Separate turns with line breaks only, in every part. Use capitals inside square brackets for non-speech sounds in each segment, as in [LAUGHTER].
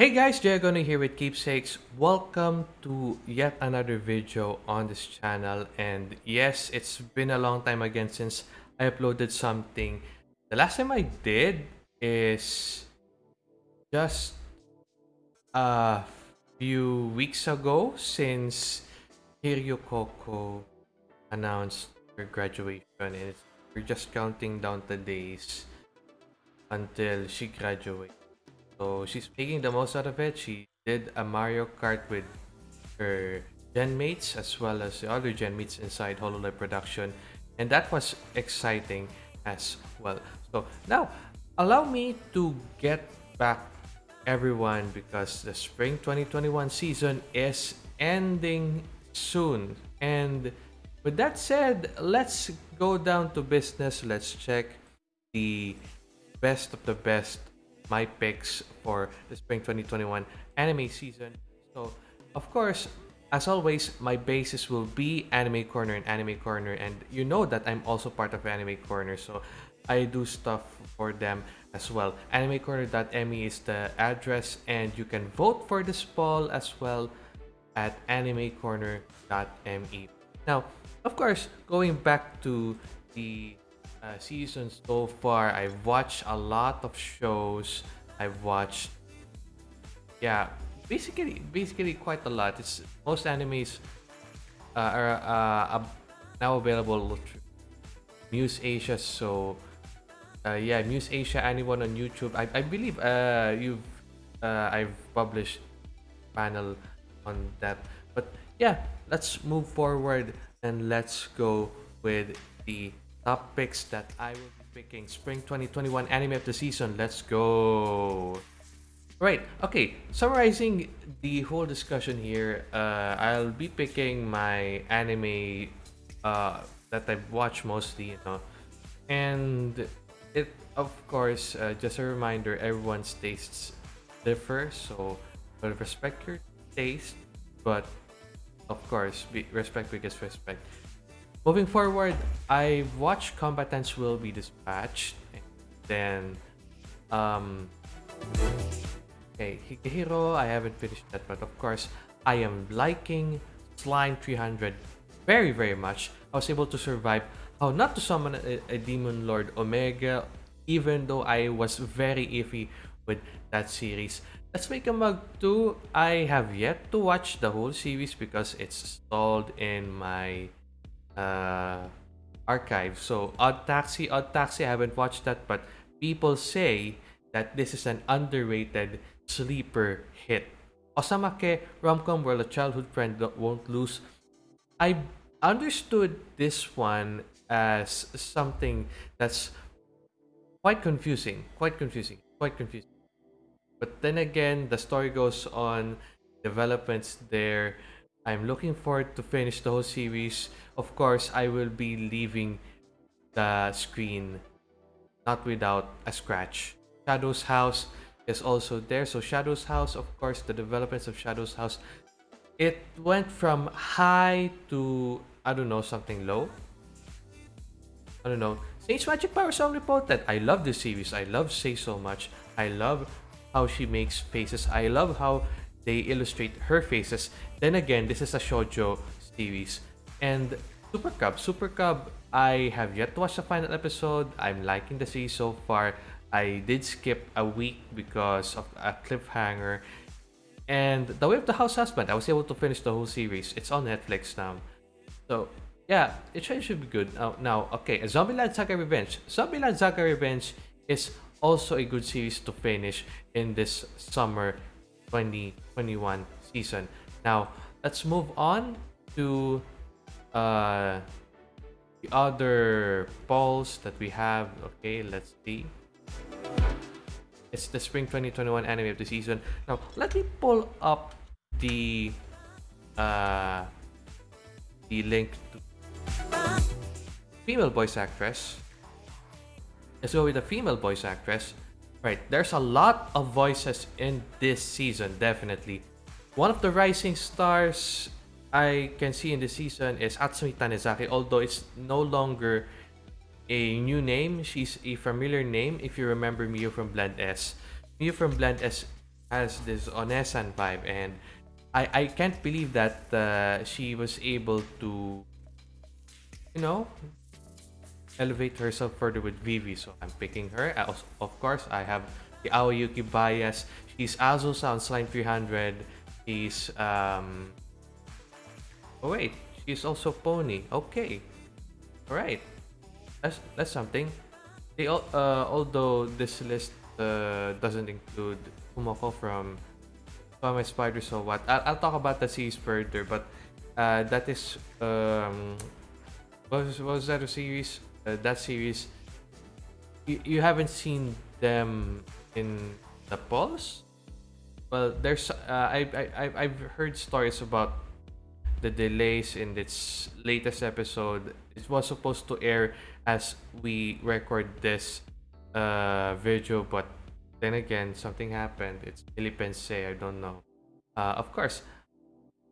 Hey guys, Diagono here with Keepsakes. Welcome to yet another video on this channel. And yes, it's been a long time again since I uploaded something. The last time I did is just a few weeks ago since Kiryu Coco announced her graduation. And we're just counting down the days until she graduates. So she's making the most out of it. She did a Mario Kart with her gen mates as well as the other gen mates inside HoloLive production. And that was exciting as well. So now allow me to get back everyone because the spring 2021 season is ending soon. And with that said, let's go down to business. Let's check the best of the best my picks for the spring 2021 anime season. So, of course, as always, my basis will be Anime Corner and Anime Corner, and you know that I'm also part of Anime Corner, so I do stuff for them as well. AnimeCorner.me is the address, and you can vote for this poll as well at AnimeCorner.me. Now, of course, going back to the uh, seasons so far. I've watched a lot of shows. I've watched, yeah, basically, basically quite a lot. It's most animes uh, are uh, now available Muse Asia. So, uh, yeah, Muse Asia, anyone on YouTube. I, I believe uh, you've uh, I've published panel on that. But yeah, let's move forward and let's go with the top picks that I will be picking. Spring 2021 anime of the season. Let's go. Right, okay, summarizing the whole discussion here, uh, I'll be picking my anime uh, that I've watched mostly, you know, and it, of course, uh, just a reminder, everyone's tastes differ, so respect your taste, but of course, be, respect because respect. Moving forward, I watched Combatants Will Be Dispatched. then, um, okay, Higehiro, I haven't finished that, but of course, I am liking Slime 300 very, very much. I was able to survive how not to summon a, a Demon Lord Omega, even though I was very iffy with that series. Let's make a mug 2. I have yet to watch the whole series because it's stalled in my uh, archive. So Odd Taxi, Odd Taxi, I haven't watched that, but people say that this is an underrated sleeper hit. Osamake Romcom World, a childhood friend won't lose. I understood this one as something that's quite confusing, quite confusing, quite confusing. But then again, the story goes on, developments there, I'm looking forward to finish the whole series. Of course, I will be leaving the screen not without a scratch. Shadow's House is also there. So Shadow's House, of course, the developments of Shadow's House, it went from high to, I don't know, something low. I don't know. Sage Magic Power Song Reported. I love this series. I love Sei so much. I love how she makes faces. I love how they illustrate her faces. Then again, this is a shoujo series. And Super Cub, Super Cub, I have yet to watch the final episode. I'm liking the series so far. I did skip a week because of a cliffhanger. And The Way of the House Husband, I was able to finish the whole series. It's on Netflix now. So, yeah, it should be good. Now, now okay, Zombieland Saga Revenge. Zombieland Saga Revenge is also a good series to finish in this summer 2021 season. Now, let's move on to uh, the other polls that we have. Okay, let's see. It's the spring 2021 anime of the season. Now, let me pull up the uh, the link to female voice actress. Let's go with the female voice actress. Right, there's a lot of voices in this season, definitely. One of the rising stars I can see in this season is Atsumi Tanezaki, although it's no longer a new name. She's a familiar name if you remember Miyu from Blend S. Miyu from Blend S has this Onesan vibe, and I I can't believe that uh, she was able to, you know, elevate herself further with Vivy. So I'm picking her. Also of course, I have the Aoi Yuki bias. She's Azusa on Slime 300. She's um. Oh wait, she's also Pony. Okay, all right. That's that's something. They all, uh, although this list uh, doesn't include Kumoko from my Spider So What. I'll, I'll talk about the series further, but uh, that is um, what was, what was that a series? Uh, that series, you, you haven't seen them in the Pulse. Well, there's uh, I I I've heard stories about the delays in its latest episode. It was supposed to air as we record this uh, video, but then again, something happened. It's Philippines I don't know. Uh, of course,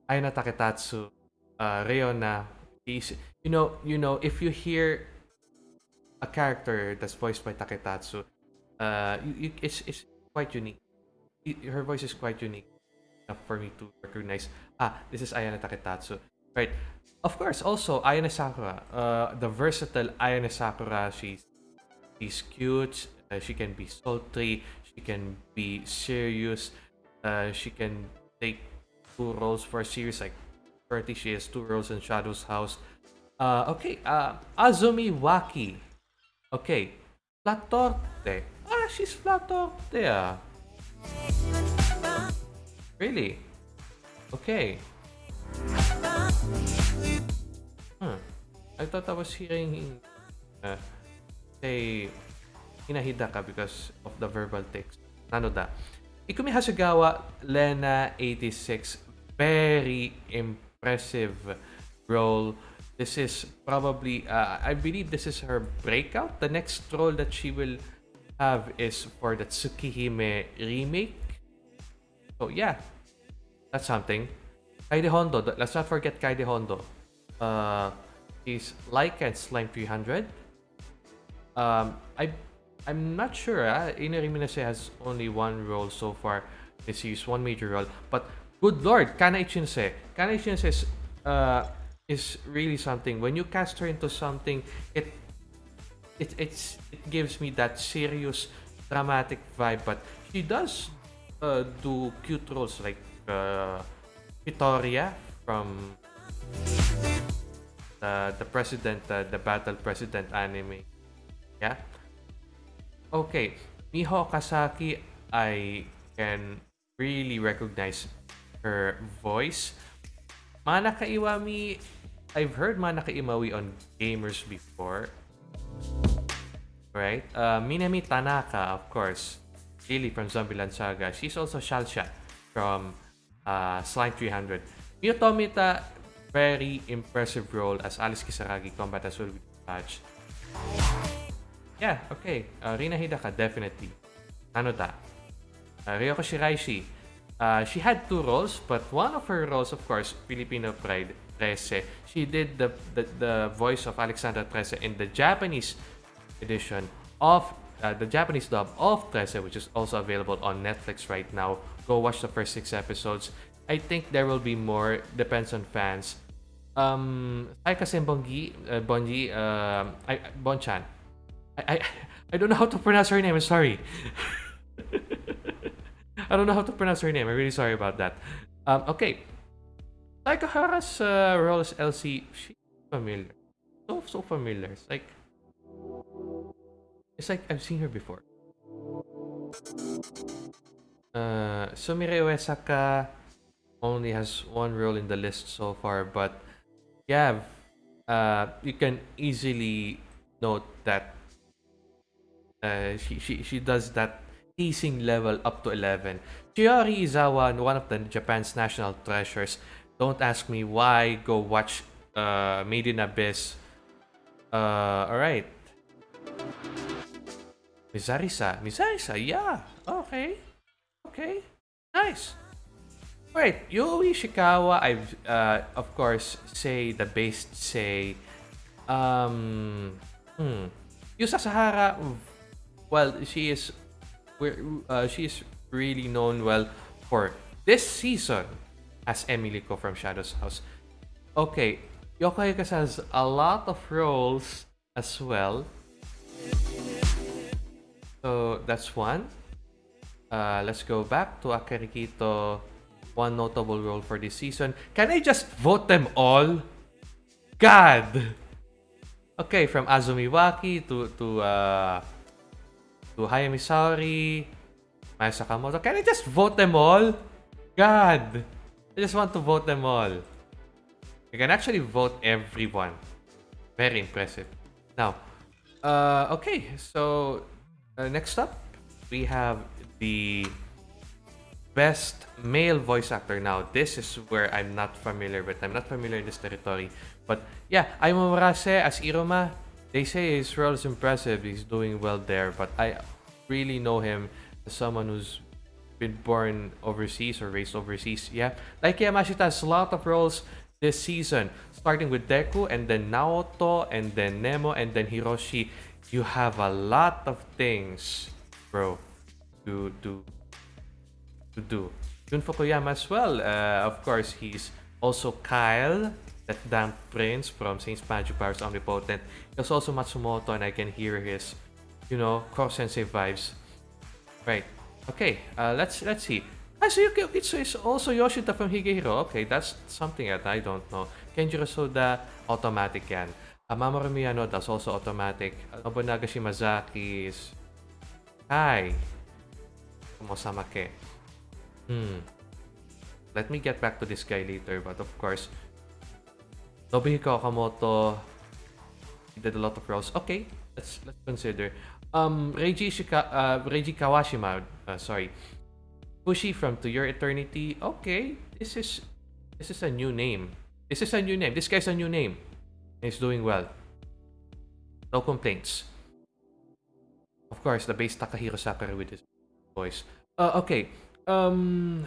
Ayana Taketatsu, uh, Reona, you know, you know, if you hear a character that's voiced by Taketatsu, uh, it's it's quite unique. Her voice is quite unique enough for me to recognize. Ah, this is Ayana Taketatsu, right? Of course, also Ayane Sakura, uh, the versatile Ayane Sakura. She's she's cute. Uh, she can be sultry. She can be serious. Uh, she can take two roles for a series like 30. She has two roles in Shadow's House. Uh, okay, uh, Azumi Waki. Okay, Flatorte. Ah, she's Flatorte ah. Really? Okay. Hmm. I thought I was hearing uh, say Hinahidaka because of the verbal text. Nanoda. Ikumi Hasegawa, Lena 86. Very impressive role. This is probably, uh, I believe this is her breakout. The next role that she will have is for the Tsukihime remake. So yeah, that's something. Kaede Hondo, let's not forget Kaede Hondo. Uh, he's like and Slime 300. Um, I, I'm not sure. Uh, Minase has only one role so far this is one major role. But good lord, Kana Ichinose. Kana Ichinose is, uh, is really something. When you cast her into something, it it it's it gives me that serious dramatic vibe. But she does uh, do cute roles like uh, Victoria from the the president, uh, the battle president anime. Yeah. Okay, Miho Kasaki, I can really recognize her voice. Manaka Iwami, I've heard Manaka Iwami on gamers before. Right? Uh, Minami Tanaka, of course. Lily from Zombieland Saga. She's also Shalsha from uh, Slime 300. Miyo Tomita, very impressive role as Alice Kisaragi, Combat as well with Touch. Yeah, okay. Uh, Rina Hidaka, definitely. Anoda. Uh, Ryoko Shiraishi. Uh, she had two roles, but one of her roles, of course, Filipino Pride, Trese. She did the, the, the voice of Alexandra Trese in the Japanese edition of uh, the Japanese dub of Trese, which is also available on Netflix right now. Go watch the first six episodes. I think there will be more. Depends on fans. Um, ay kasi Bongi, uh, Bonji, uh, I, Bonchan. I, I, [LAUGHS] I don't know how to pronounce her name. I'm sorry. [LAUGHS] I don't know how to pronounce her name. I'm really sorry about that. Um, okay. Taikahara's uh, role as Elsie, she's familiar. So, so familiar. It's like, it's like I've seen her before. Uh, Sumire Uesaka only has one role in the list so far, but yeah, uh, you can easily note that uh, she, she, she does that teasing level up to 11. Shiori Izawa, one of the Japan's national treasures. Don't ask me why. Go watch uh, Made in Abyss. Uh, alright. Mizarisa. Mizarisa, yeah. Okay. Okay. Nice. Alright, Yui Ishikawa, I've, uh, of course, say the best say, um, hmm. Yusa Sahara, well, she is, uh, she is really known well for this season as Emiliko from Shadow's House. Okay, Yoko Ayaka's has a lot of roles as well. So that's one. Uh, let's go back to Akari Kito. One notable role for this season. Can I just vote them all? God! Okay, from Azumi Waki to to uh, to Hayami Saori, Maya Sakamoto. Can I just vote them all? God! I just want to vote them all. You can actually vote everyone. Very impressive. Now, uh, okay, so uh, next up, we have the best male voice actor. Now, this is where I'm not familiar with. I'm not familiar in this territory. But yeah, Ayumu Murase as Iruma, they say his role is impressive. He's doing well there. But I really know him as someone who's been born overseas or raised overseas. Yeah, like Yamashita has a lot of roles this season, starting with Deku and then Naoto and then Nemo and then Hiroshi. You have a lot of things, bro, to to to do. Jun Fukuyama as well. Uh, of course, he's also Kyle, that damn prince from Saints Magic Powers Omnipotent. There's also Matsumoto, and I can hear his, you know, Koro Sensei vibes. Right. Okay. Uh, let's let's see. Kazuyuki Okitsu is also Yoshida from Higehiro. Okay, that's something that I don't know. Kenjiro Tsuda, automatic yan. Uh, Mamoru Miyano, that's also automatic. Uh, Nobunaga Shimazaki is... Hi. Kumosamake. Hmm. Let me get back to this guy later, but of course, Nobuhiko Okamoto he did a lot of roles. Okay, let's let's consider. Um, Reiji Shika, uh, Reiji Kawashima, uh, sorry, Fushi from To Your Eternity. Okay, this is this is a new name. This is a new name. This guy's a new name. He's doing well. No complaints. Of course, the base Takahiro Sakurai with his voice. Uh, okay, um,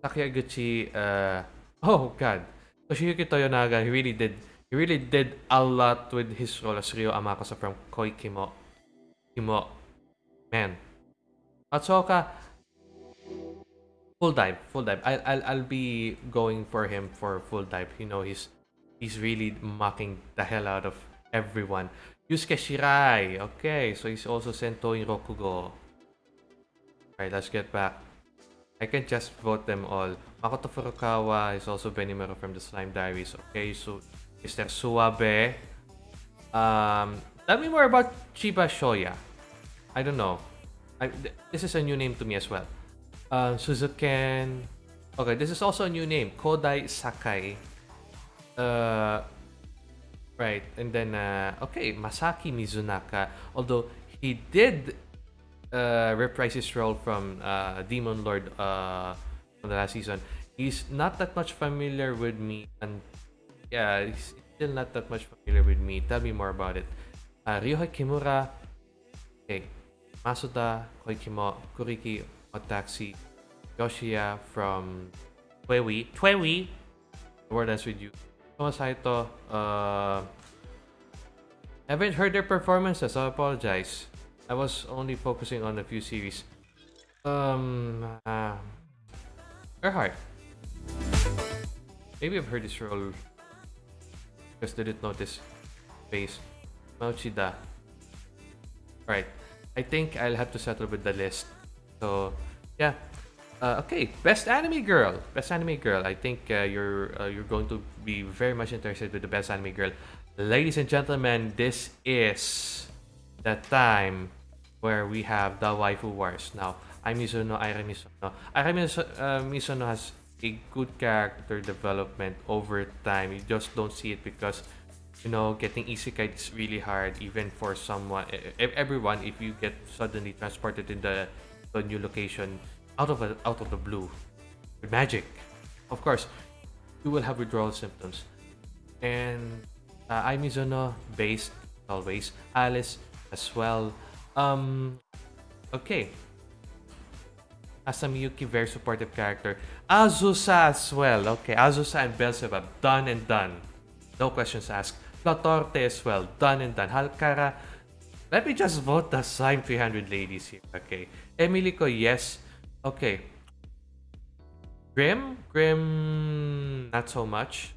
Takeguchi, uh, [LAUGHS] oh god, Toshiyuki Toyonaga, he really did, he really did a lot with his role as Ryo Amakusa from Koi Kimo, man. Atsuoka, full dive, full dive. I'll, I'll, I'll be going for him for full dive. You know, he's, he's really mocking the hell out of everyone. Yusuke Shirai, okay, so he's also Sento in Rokugo. Alright, let's get back I can just vote them all. Makoto Furukawa is also Benimaru from the Slime Diaries. Okay, so Mr. Suabe. Um, tell me more about Chiba Shoya. I don't know. I, this is a new name to me as well. Um, Suzuken. Okay, this is also a new name. Kodai Sakai. Uh, right, and then, uh, okay, Masaki Mizunaka. Although he did uh, reprise his role from uh, Demon Lord uh, from the last season, he's not that much familiar with me, and yeah, he's still not that much familiar with me. Tell me more about it. Uh, Ryohei Kimura, okay, Masuda, Koikimo, Kuriki, Otaxi, Yoshia from Twewi, Twewi, the word that's with you. Thomas Saito, uh, haven't heard their performances, so I apologize. I was only focusing on a few series. Um, uh. Maybe I've heard this role. Just didn't notice. Face. Mauchida. Right. I think I'll have to settle with the list. So, yeah. Uh, okay, best anime girl. Best anime girl. I think uh, you're uh, you're going to be very much interested with the best anime girl. Ladies and gentlemen, this is the time where we have the waifu wars. Now, Ai Mizuno, Aira Mizuno. Aira uh, Mizuno has a good character development over time. You just don't see it because, you know, getting isekai is really hard even for someone, everyone, if you get suddenly transported in the, the new location out of, a, out of the blue with magic. Of course, you will have withdrawal symptoms. And uh, Ai Mizuno, based always. Alice as well. Um, okay. Asamiyuki, very supportive character. Azusa as well. Okay, Azusa and Beelzebub, done and done. No questions asked. Flotorte as well, done and done. Halkara, let me just vote the Slime 300 ladies here. Okay. Emiliko, yes. Okay. Grim? Grim, not so much.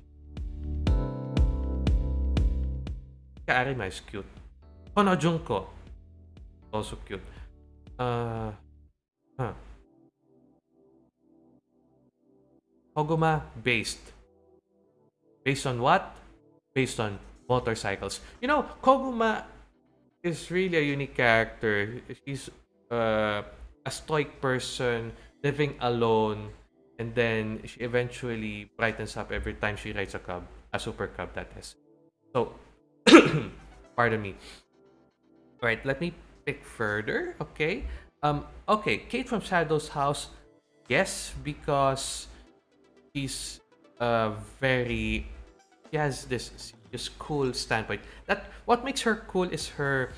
Arima is cute. Kono Junko. Also cute. Uh, huh. Koguma based. Based on what? Based on motorcycles. You know, Koguma is really a unique character. She's uh, a stoic person living alone and then she eventually brightens up every time she rides a cub, a super cub that is. So, [COUGHS] pardon me. All right, let me pick further. Okay. Um. Okay, Kate from Shadow's house. Yes, because she's uh very. She has this this cool standpoint. That what makes her cool is her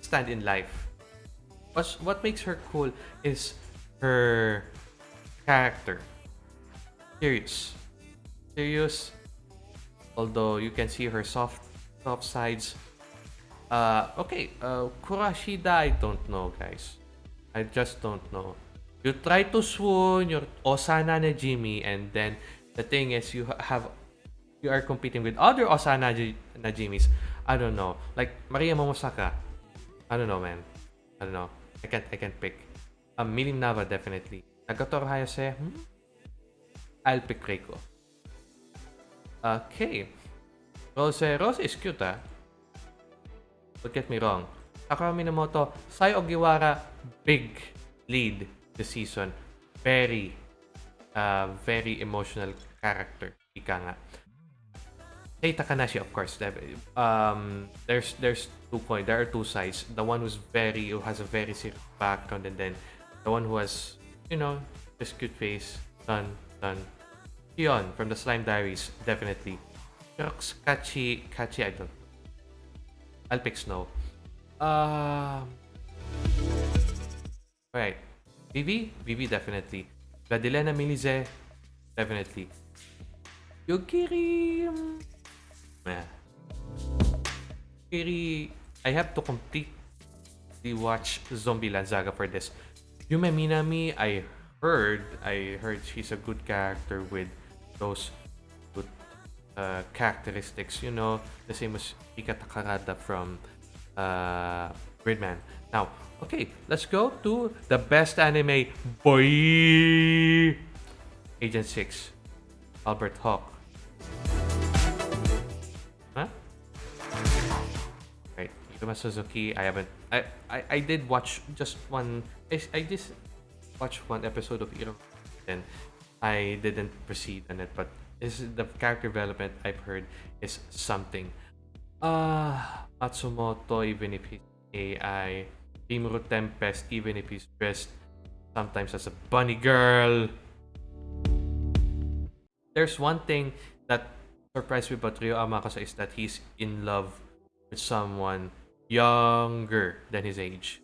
stand in life. What's what makes her cool is her character. Serious. Serious. Although you can see her soft soft sides. Uh okay, uh Kurashida I don't know guys. I just don't know. You try to swoon your Osana Najimi and then the thing is you have you are competing with other Osana Najimis. I don't know. Like Maria Momosaka. I don't know man. I don't know. I can't I can't pick. Um, Milim Nava definitely. Nagatoro Hayase. Hmm? I'll pick Reiko. Okay. Rose Rose is cute ah. Don't get me wrong. Sakura Minamoto, Sayu Ogiwara, big lead this season. Very, uh, very emotional character. Ika nga. Kei Takanashi, of course. Um, there's there's two point. There are two sides. The one who's very who has a very serious background, and then the one who has you know this cute face. Done, done. Kion from the Slime Diaries, definitely. Crux, Kachi, Kachi, I don't. I'll pick Snow. Um. Right. Vivy? Vivy, definitely. Vladilena Milize, definitely. Yogiri. Yeah. Yogiri. I have to completely watch Zombieland Saga for this. Yume Minami, I heard, I heard she's a good character with those good uh, characteristics, you know, the same as Rika Takarada from uh, Gridman. Now, okay, let's go to the best anime, boy! Agent 6, Albert Hawk. Right, Suzuki, I haven't, I, I, I did watch just one, I, I just watched one episode of Iro, and I didn't proceed on it, but is the character development I've heard is something. Uh Matsumoto, even if he's AI, Rimuru Tempest, even if he's dressed sometimes as a bunny girl. There's one thing that surprised me about Ryo Amakusa is that he's in love with someone younger than his age.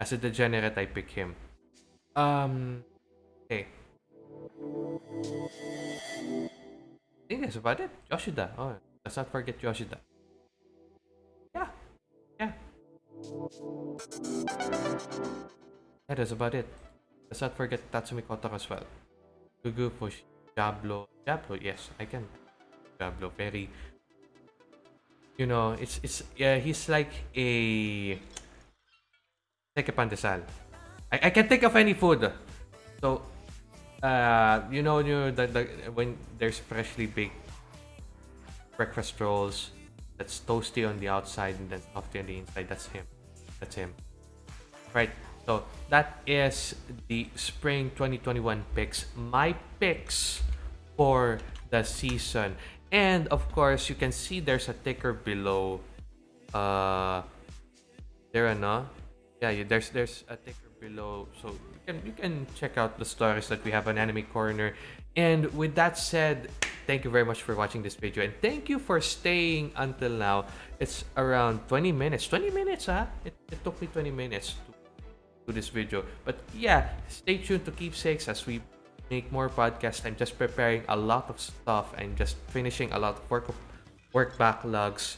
As a degenerate, I pick him. Um, okay. I think that's about it. Yoshida. Oh, let's not forget Yoshida. Yeah. Yeah. Yeah, that's about it. Let's not forget Tatsumi Kotaro as well. Gugu Fush. Diablo. Diablo, yes, I can. Diablo, very... You know, it's, it's, yeah, he's like a... Like a pandesal. I, I can't think of any food. So, uh, you know, you the, the, when there's freshly baked breakfast rolls that's toasty on the outside and then softy on the inside, that's him. That's him. Right. So that is the spring 2021 picks. My picks for the season. And of course, you can see there's a ticker below. Uh, there, no? Yeah, there's there's a ticker below, so you can you can check out the stories that we have on Anime Corner. And with that said, thank you very much for watching this video, and thank you for staying until now. It's around 20 minutes. 20 minutes, huh? It, it took me 20 minutes to do this video. But yeah, stay tuned to Keepsakes as we make more podcasts. I'm just preparing a lot of stuff and just finishing a lot of work work backlogs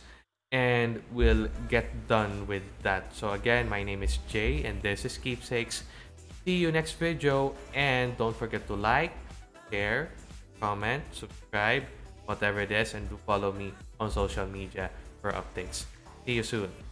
and we'll get done with that. So again, my name is Jay and this is Keepsakes. See you next video and don't forget to like, share, comment, subscribe, whatever it is, and do follow me on social media for updates. See you soon.